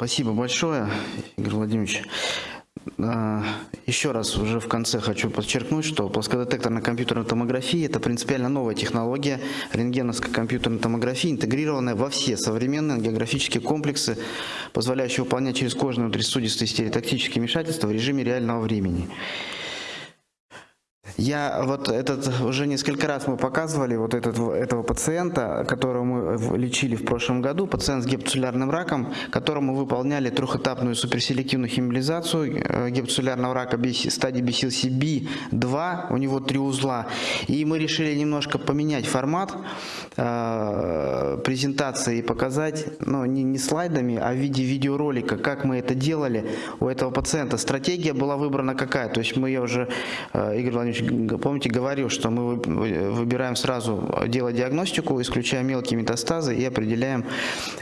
Спасибо большое, Игорь Владимирович. А, еще раз уже в конце хочу подчеркнуть, что плоскодетекторная компьютерная томография – это принципиально новая технология рентгеновской компьютерной томографии, интегрированная во все современные географические комплексы, позволяющие выполнять через кожные внутрисудистые стереотактические вмешательства в режиме реального времени. Я вот этот, уже несколько раз мы показывали вот этот, этого пациента, которого мы лечили в прошлом году, пациент с гепатоцеллярным раком, которому выполняли трехэтапную суперселективную химиализацию э, гепатоцеллярного рака стадии BCLC-B2, у него три узла. И мы решили немножко поменять формат э, презентации и показать, ну не, не слайдами, а в виде видеоролика, как мы это делали у этого пациента. Стратегия была выбрана какая? То есть мы ее уже, э, Игорь Владимирович, помните, говорил, что мы выбираем сразу делать диагностику, исключая мелкие метастазы и определяем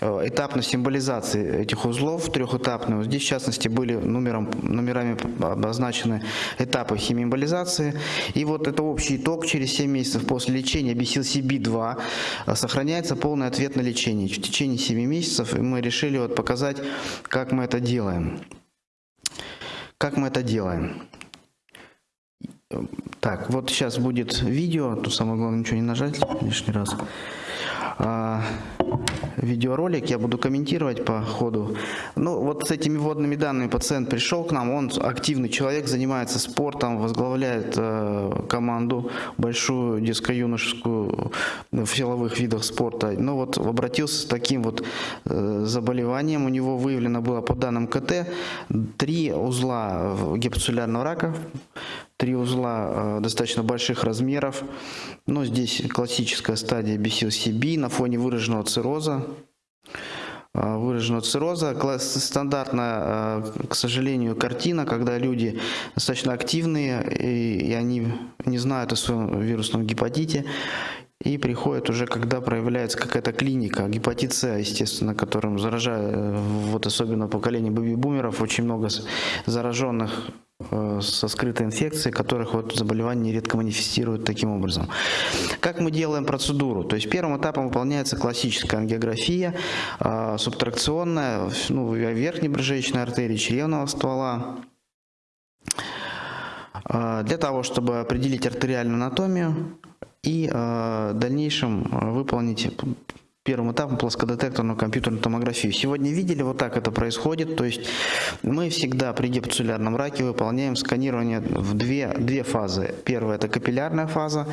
э, этапность символизации этих узлов трехэтапную. Здесь, в частности, были номером, номерами обозначены этапы химиэмболизации. И вот это общий итог. Через 7 месяцев после лечения BCLC-B2 э, сохраняется полный ответ на лечение. В течение 7 месяцев мы решили вот показать, как мы это делаем. Как мы это делаем? Так, вот сейчас будет видео, тут самое главное ничего не нажать лишний раз. А, видеоролик, я буду комментировать по ходу. Ну, вот с этими вводными данными пациент пришел к нам, он активный человек, занимается спортом, возглавляет э, команду большую детско-юношескую в силовых видах спорта. Ну вот обратился с таким вот э, заболеванием, у него выявлено было по данным КТ три узла гепатоцеллярного рака, три узла э, достаточно больших размеров. Но здесь классическая стадия BCLCB на фоне выраженного цирроза. Э, выраженного цирроза. Стандартная, э, к сожалению, картина, когда люди достаточно активные и, они не знают о своем вирусном гепатите и приходят уже, когда проявляется какая-то клиника, гепатит С, естественно, которым заражают, вот особенно поколение бэби-бумеров, очень много зараженных со скрытой инфекцией, которых вот заболевание нередко манифестируют таким образом. Как мы делаем процедуру? То есть первым этапом выполняется классическая ангиография, э, субтракционная, ну, верхней брыжечной артерии, чревного ствола, э, для того, чтобы определить артериальную анатомию и в дальнейшем выполнить первым этапом плоскодетекторную компьютерную томографию. Сегодня видели, вот так это происходит, то есть мы всегда при гепатоцеллярном раке выполняем сканирование в две, две фазы. Первая это капиллярная фаза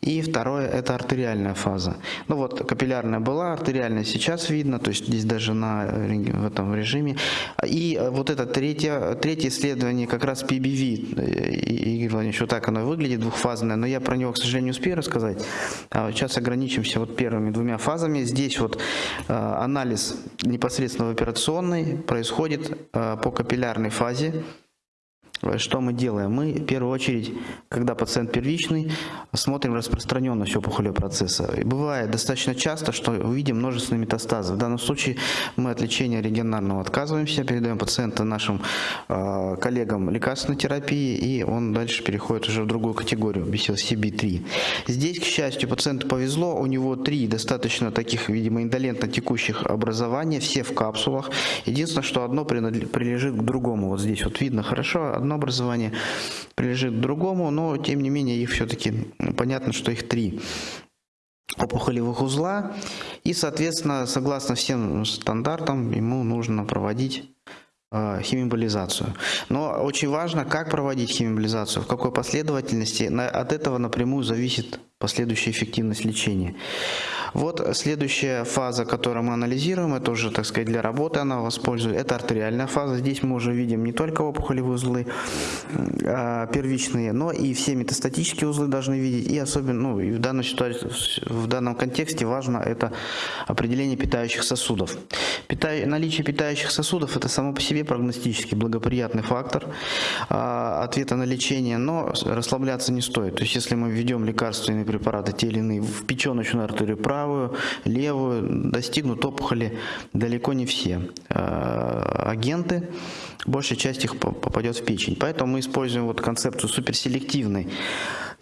и второе это артериальная фаза. Ну вот капиллярная была, артериальная сейчас видно, то есть здесь даже на, в этом режиме. И вот это третье, третье исследование как раз PBV, Игорь Владимирович, вот так оно выглядит, двухфазное, но я про него, к сожалению, не успею рассказать. А сейчас ограничимся вот первыми двумя фазами здесь вот э, анализ непосредственно в операционной происходит э, по капиллярной фазе. Что мы делаем? Мы в первую очередь, когда пациент первичный, смотрим распространенность опухолевого процесса. И бывает достаточно часто, что увидим множественные метастазы. В данном случае мы от лечения регионарного отказываемся, передаем пациента нашим э, коллегам лекарственной терапии, и он дальше переходит уже в другую категорию, BCLCB3. Здесь, к счастью, пациенту повезло, у него три достаточно таких, видимо, индолентно текущих образования, все в капсулах. Единственное, что одно прилежит к другому. Вот здесь вот видно хорошо, одно одно образование прилежит к другому, но тем не менее их все-таки понятно, что их три опухолевых узла. И, соответственно, согласно всем стандартам, ему нужно проводить э, химиобилизацию. Но очень важно, как проводить химиобилизацию, в какой последовательности. От этого напрямую зависит последующая эффективность лечения. Вот следующая фаза, которую мы анализируем, это уже, так сказать, для работы она воспользует, это артериальная фаза. Здесь мы уже видим не только опухолевые узлы а, первичные, но и все метастатические узлы должны видеть. И особенно, ну, и в данной ситуации, в данном контексте важно это определение питающих сосудов. Пита... Наличие питающих сосудов это само по себе прогностически благоприятный фактор а, ответа на лечение, но расслабляться не стоит. То есть если мы введем лекарственные препараты, те или иные, в печеночную артерию правую, левую, достигнут опухоли далеко не все. А, агенты большая часть их попадет в печень. Поэтому мы используем вот концепцию суперселективной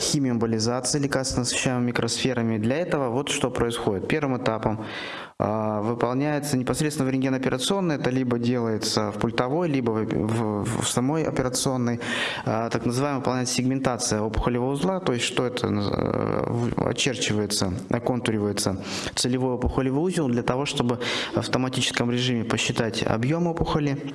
химиомболизации лекарственно насыщаемыми микросферами. Для этого вот что происходит. Первым этапом э, выполняется непосредственно в рентгеноперационной, это либо делается в пультовой, либо в, в, в самой операционной, э, так называемая выполняется сегментация опухолевого узла, то есть что это э, очерчивается, оконтуривается целевой опухолевый узел для того, чтобы в автоматическом режиме посчитать объем опухоли,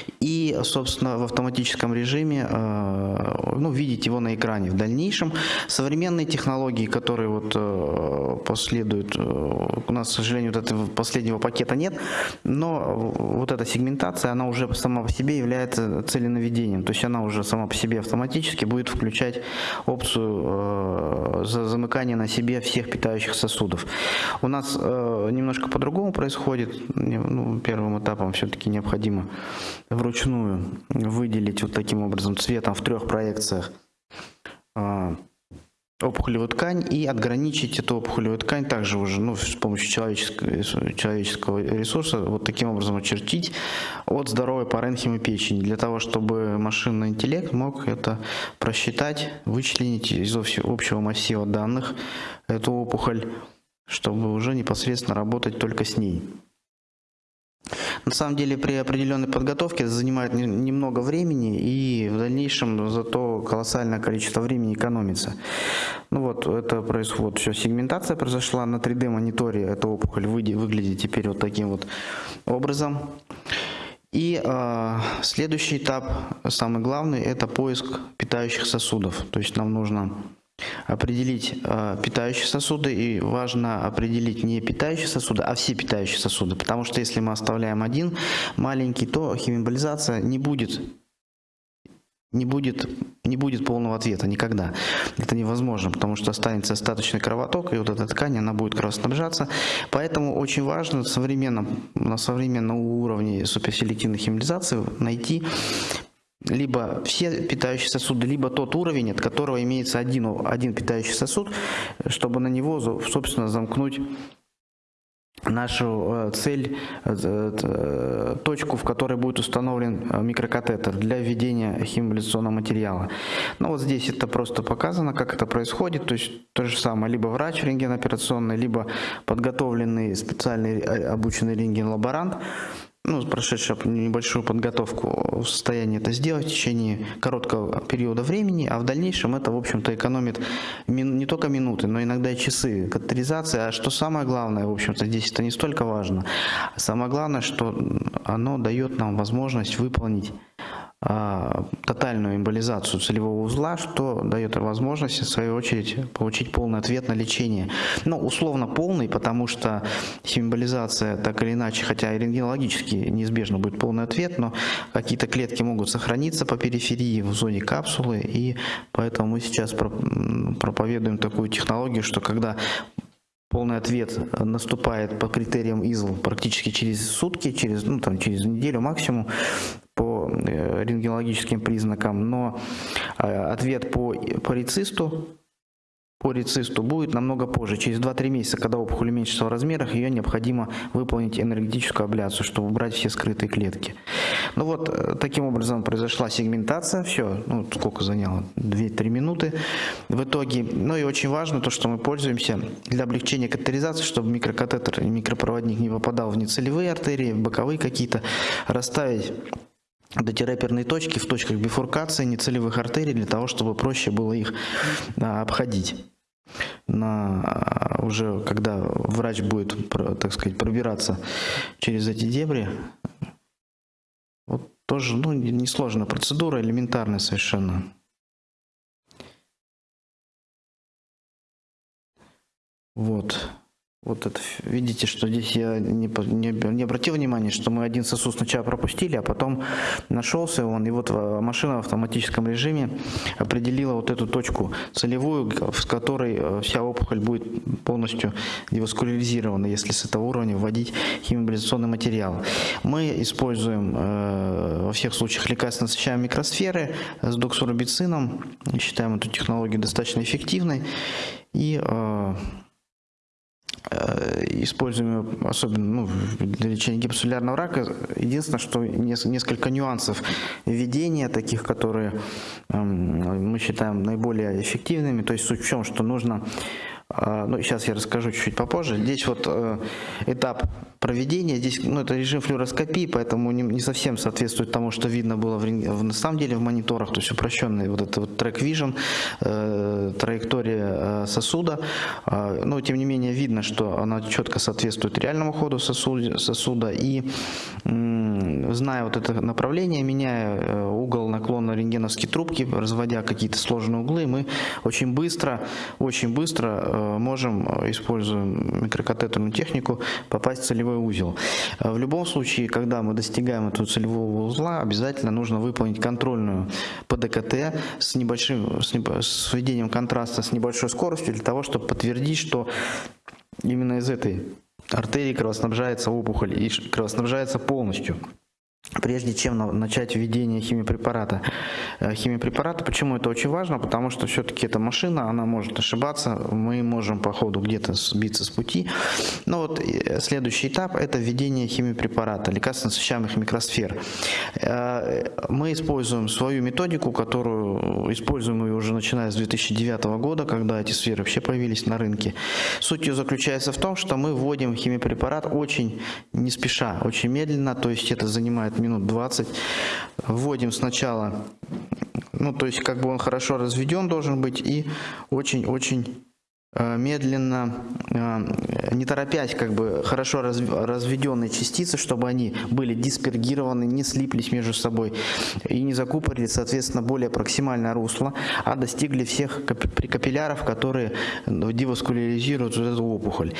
и, собственно, в автоматическом режиме э, ну, видеть его на экране. В дальнейшем современные технологии, которые вот э, последуют, э, у нас, к сожалению, вот этого последнего пакета нет, но вот эта сегментация, она уже сама по себе является целенаведением, то есть она уже сама по себе автоматически будет включать опцию замыкания на себе всех питающих сосудов. У нас немножко по-другому происходит, ну, первым этапом все-таки необходимо вручную выделить вот таким образом цветом в трех проекциях а, опухолевую ткань и отграничить эту опухолевую ткань также уже ну, с помощью человеческого, человеческого ресурса вот таким образом очертить от здоровой паренхимы печени для того, чтобы машинный интеллект мог это просчитать, вычленить из общего массива данных эту опухоль, чтобы уже непосредственно работать только с ней. На самом деле при определенной подготовке это занимает немного времени и в дальнейшем зато колоссальное количество времени экономится. Ну вот, это происходит, все, сегментация произошла на 3D мониторе, эта опухоль выглядит теперь вот таким вот образом. И э, следующий этап, самый главный, это поиск питающих сосудов. То есть нам нужно определить э, питающие сосуды, и важно определить не питающие сосуды, а все питающие сосуды, потому что если мы оставляем один маленький, то химиобилизация не будет не будет, не будет полного ответа никогда. Это невозможно, потому что останется остаточный кровоток, и вот эта ткань, она будет кровоснабжаться. Поэтому очень важно современном, на современном уровне суперселективной химиализации найти либо все питающие сосуды, либо тот уровень, от которого имеется один, один питающий сосуд, чтобы на него, собственно, замкнуть нашу э, цель, э, э, точку, в которой будет установлен микрокатетер для введения химиолизационного материала. Ну вот здесь это просто показано, как это происходит, то есть то же самое, либо врач рентгеноперационный, либо подготовленный специальный обученный рентген-лаборант ну, прошедшая небольшую подготовку в состоянии это сделать в течение короткого периода времени, а в дальнейшем это, в общем-то, экономит не только минуты, но иногда и часы катетеризации. А что самое главное, в общем-то, здесь это не столько важно. Самое главное, что оно дает нам возможность выполнить тотальную эмболизацию целевого узла, что дает возможность, в свою очередь, получить полный ответ на лечение. Ну, условно полный, потому что эмболизация так или иначе, хотя и рентгенологически неизбежно будет полный ответ, но какие-то клетки могут сохраниться по периферии в зоне капсулы, и поэтому мы сейчас проповедуем такую технологию, что когда полный ответ наступает по критериям ИЗЛ практически через сутки, через, ну, там, через неделю максимум, по э, рентгенологическим признакам, но э, ответ по, по рецисту по рецисту будет намного позже. Через 2-3 месяца, когда опухоль уменьшится в размерах, ее необходимо выполнить энергетическую абляцию, чтобы убрать все скрытые клетки. Ну вот, э, таким образом произошла сегментация. Все, ну сколько заняло? 2-3 минуты. В итоге, ну и очень важно то, что мы пользуемся для облегчения катетеризации, чтобы микрокатетер микропроводник не попадал в нецелевые артерии, в боковые какие-то, расставить дотераперные точки в точках бифуркации нецелевых артерий для того, чтобы проще было их обходить. На, а, уже когда врач будет, так сказать, пробираться через эти дебри, вот тоже ну, несложная процедура, элементарная совершенно. Вот. Вот это, видите, что здесь я не, не, не обратил внимания, что мы один сосуд сначала пропустили, а потом нашелся он, и вот машина в автоматическом режиме определила вот эту точку целевую, с которой э, вся опухоль будет полностью деваскуляризирована, если с этого уровня вводить химиобилизационный материал. Мы используем э, во всех случаях лекарственно насыщаемые микросферы с доксурубицином, считаем эту технологию достаточно эффективной, и э, Э, используем особенно ну, для лечения гипсулярного рака. Единственное, что несколько нюансов введения, таких, которые эм, мы считаем наиболее эффективными. То есть суть в чем, что нужно а, ну, сейчас я расскажу чуть-чуть попозже. Здесь вот э, этап проведения, здесь, ну, это режим флюороскопии, поэтому не, не совсем соответствует тому, что видно было в, в, на самом деле в мониторах, то есть упрощенный вот это вот трек vision, э, траектория э, сосуда, э, но тем не менее видно, что она четко соответствует реальному ходу сосуда, сосуда. И э, зная вот это направление, меняя э, угол наклона рентгеновской трубки, разводя какие-то сложные углы, мы очень быстро, очень быстро Э, можем, э, используя микрокатетерную технику, попасть в целевой узел. Э, в любом случае, когда мы достигаем этого целевого узла, обязательно нужно выполнить контрольную ПДКТ с небольшим, с, небо, с введением контраста с небольшой скоростью для того, чтобы подтвердить, что именно из этой артерии кровоснабжается опухоль и кровоснабжается полностью прежде чем начать введение химиопрепарата. Э, химиопрепарата, почему это очень важно? Потому что все-таки эта машина, она может ошибаться, мы можем по ходу где-то сбиться с пути. Но вот э, следующий этап – это введение химиопрепарата, лекарственно насыщаемых микросфер. Э, мы используем свою методику, которую используем ее уже начиная с 2009 года, когда эти сферы вообще появились на рынке. Суть ее заключается в том, что мы вводим химиопрепарат очень не спеша, очень медленно, то есть это занимает минут 20. Вводим сначала, ну то есть как бы он хорошо разведен должен быть и очень-очень медленно, э, не торопясь, как бы хорошо разведенные частицы, чтобы они были диспергированы, не слиплись между собой и не закупорили, соответственно, более проксимальное русло, а достигли всех капилляров, которые деваскуляризируют вот эту опухоль.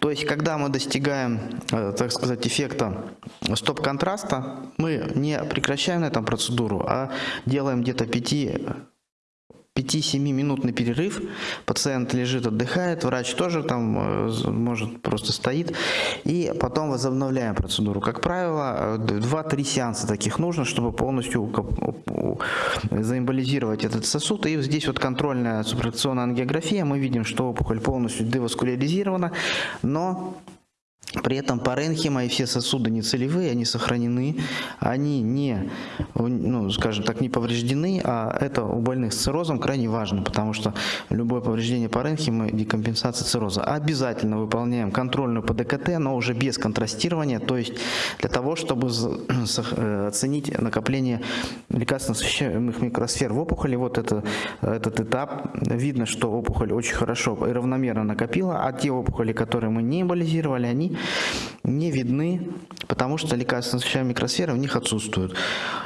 То есть, когда мы достигаем, э, так сказать, эффекта стоп-контраста, мы не прекращаем на этом процедуру, а делаем где-то 5 5-7-минутный перерыв, пациент лежит, отдыхает, врач тоже там э, может просто стоит, и потом возобновляем процедуру. Как правило, 2-3 сеанса таких нужно, чтобы полностью заэмболизировать этот сосуд. И здесь вот контрольная субтракционная ангиография, мы видим, что опухоль полностью деваскуляризирована, но при этом паренхима и все сосуды не целевые, они сохранены, они не, ну, скажем так, не повреждены, а это у больных с циррозом крайне важно, потому что любое повреждение паренхимы – декомпенсация цирроза. Обязательно выполняем контрольную по ДКТ, но уже без контрастирования, то есть для того, чтобы э, оценить накопление лекарственно освещаемых микросфер в опухоли. Вот это, этот этап. Видно, что опухоль очень хорошо и равномерно накопила, а те опухоли, которые мы не эмболизировали, они не видны, потому что лекарственно освещаемые микросферы в них отсутствуют.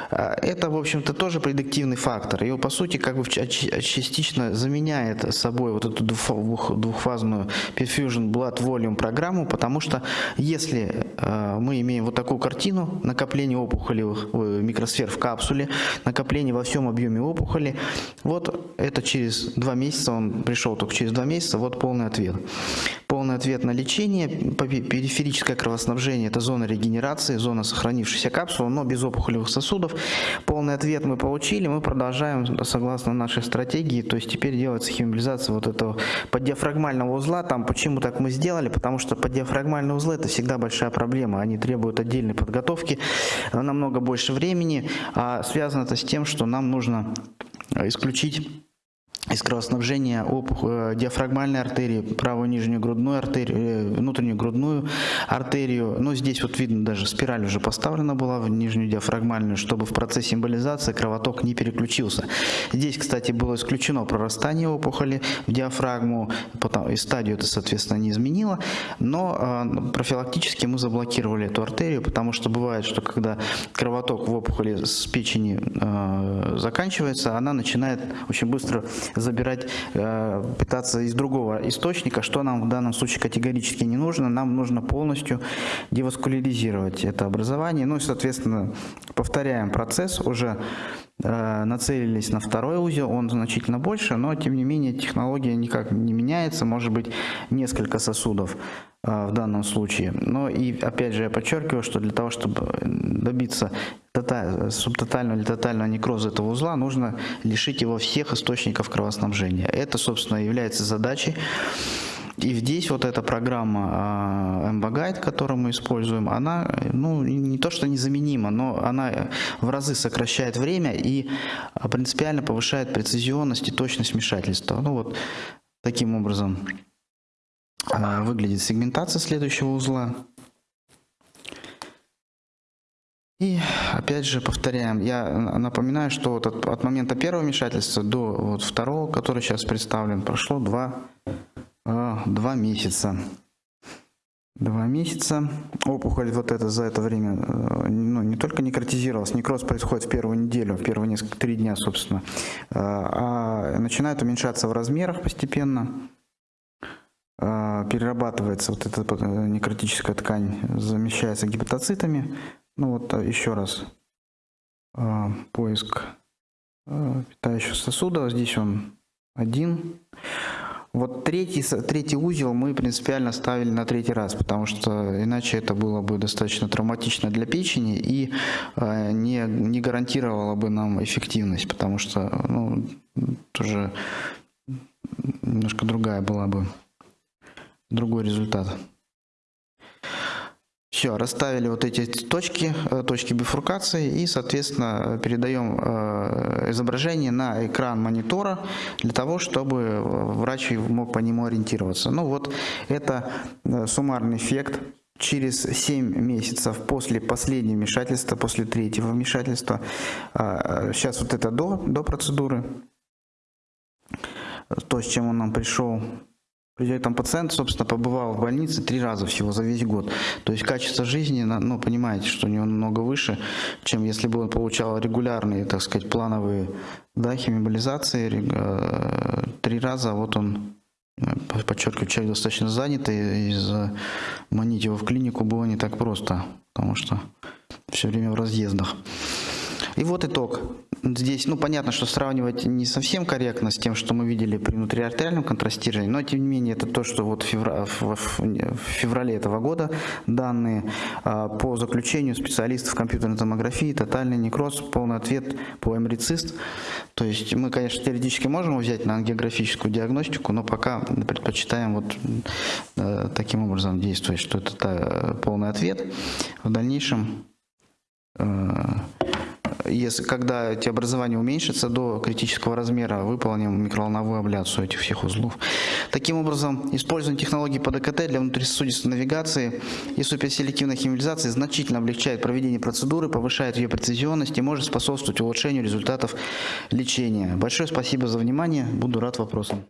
А, это, в общем-то, тоже предиктивный фактор. И, по сути, как бы частично заменяет собой вот эту двухфазную Perfusion Blood Volume программу, потому что если а, мы имеем вот такую картину накопления опухолевых э, микросфер в капсуле, накопление во всем объеме опухоли, вот это через два месяца, он пришел только через два месяца, вот полный ответ. Полный ответ на лечение, периферическое кровоснабжение – это зона регенерации, зона сохранившейся капсулы, но без опухолевых сосудов. Полный ответ мы получили, мы продолжаем согласно нашей стратегии, то есть теперь делается химиализация вот этого поддиафрагмального узла. Там почему так мы сделали? Потому что поддиафрагмальные узлы – это всегда большая проблема, они требуют отдельной подготовки, намного больше времени, а связано это с тем, что нам нужно исключить из кровоснабжения опухоль, э, диафрагмальной артерии, правую нижнюю грудную артерию, э, внутреннюю грудную артерию. Ну, здесь вот видно, даже спираль уже поставлена была в нижнюю диафрагмальную, чтобы в процессе эмболизации кровоток не переключился. Здесь, кстати, было исключено прорастание опухоли в диафрагму, потом, и стадию это, соответственно, не изменило, но э, профилактически мы заблокировали эту артерию, потому что бывает, что когда кровоток в опухоли с печени э, заканчивается, она начинает очень быстро забирать, э, пытаться из другого источника, что нам в данном случае категорически не нужно. Нам нужно полностью деваскуляризировать это образование. Ну и, соответственно, повторяем процесс, уже нацелились на второй узел, он значительно больше, но тем не менее технология никак не меняется, может быть несколько сосудов э, в данном случае. Но и опять же я подчеркиваю, что для того, чтобы добиться субтотального или тотального некроза этого узла, нужно лишить его всех источников кровоснабжения. Это, собственно, является задачей И здесь вот эта программа MBGuide, которую мы используем, она ну, не то что незаменима, но она в разы сокращает время и принципиально повышает прецизионность и точность вмешательства. Ну вот таким образом выглядит сегментация следующего узла. И опять же повторяем, я напоминаю, что вот от, от момента первого вмешательства до вот второго, который сейчас представлен, прошло два, два месяца. Два месяца. Опухоль вот это за это время э, ну, не только некротизировалась, некроз происходит в первую неделю, в первые несколько, три дня, собственно, э, а начинает уменьшаться в размерах постепенно перерабатывается вот эта некротическая ткань, замещается гепатоцитами, ну вот еще раз поиск питающего сосуда. Здесь он один. Вот третий, третий узел мы принципиально ставили на третий раз, потому что иначе это было бы достаточно травматично для печени и э, не, не гарантировало бы нам эффективность, потому что ну, тоже немножко другая была бы, другой результат. Все, расставили вот эти точки, э, точки бифуркации и, соответственно, передаем э, изображение на экран монитора для того, чтобы врач мог по нему ориентироваться. Ну вот, это э, суммарный эффект через 7 месяцев после последнего вмешательства, после третьего вмешательства. Сейчас вот это до, до процедуры, то, с чем он нам пришел Придет там пациент, собственно, побывал в больнице три раза всего за весь год. То есть качество жизни, ну, понимаете, что у него намного выше, чем если бы он получал регулярные, так сказать, плановые да, химиобилизации. Э, три раза, вот он, э, подчеркиваю, человек достаточно занятый, и заманить его в клинику было не так просто, потому что все время в разъездах. И вот итог. Здесь, ну, понятно, что сравнивать не совсем корректно с тем, что мы видели при внутриартериальном контрастировании, но, тем не менее, это то, что вот в, февра... в феврале этого года данные а, по заключению специалистов компьютерной томографии, тотальный некроз, полный ответ по эмрицист. То есть мы, конечно, теоретически можем взять на ангиографическую диагностику, но пока предпочитаем вот э, таким образом действовать, что это полный ответ. В дальнейшем э, если, когда эти образования уменьшатся до критического размера, выполним микроволновую абляцию этих всех узлов. Таким образом, использование технологий по ДКТ для внутрисосудистой навигации и суперселективной химиализации значительно облегчает проведение процедуры, повышает ее прецизионность и может способствовать улучшению результатов лечения. Большое спасибо за внимание, буду рад вопросам.